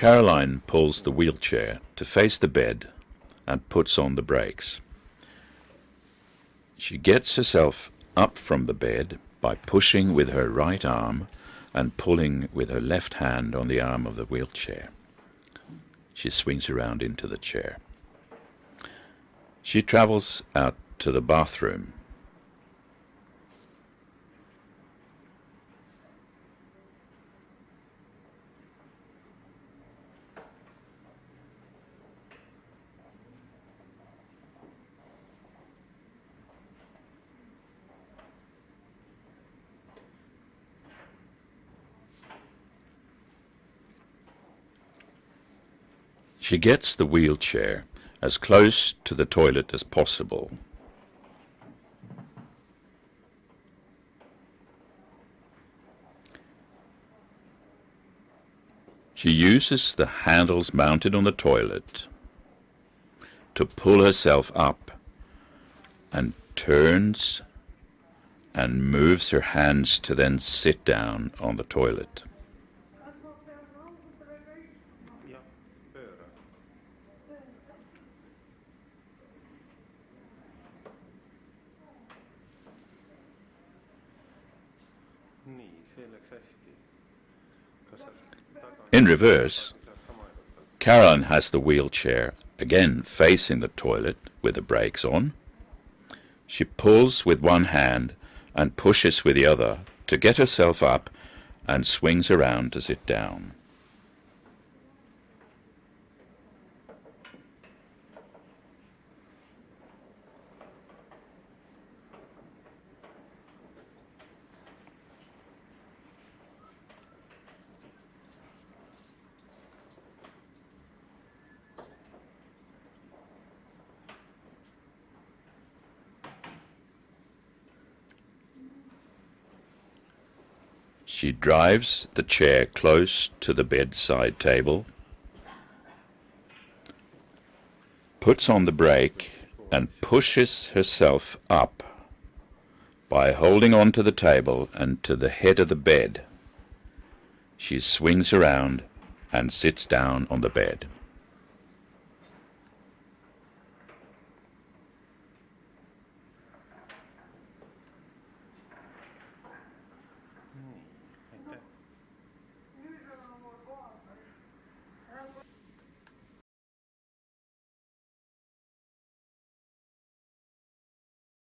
Caroline pulls the wheelchair to face the bed and puts on the brakes. She gets herself up from the bed by pushing with her right arm and pulling with her left hand on the arm of the wheelchair. She swings around into the chair. She travels out to the bathroom. She gets the wheelchair as close to the toilet as possible. She uses the handles mounted on the toilet to pull herself up and turns and moves her hands to then sit down on the toilet. In reverse? Caroline has the wheelchair again facing the toilet with the brakes on. She pulls with one hand and pushes with the other to get herself up and swings around to sit down. She drives the chair close to the bedside table, puts on the brake, and pushes herself up by holding on to the table and to the head of the bed. She swings around and sits down on the bed.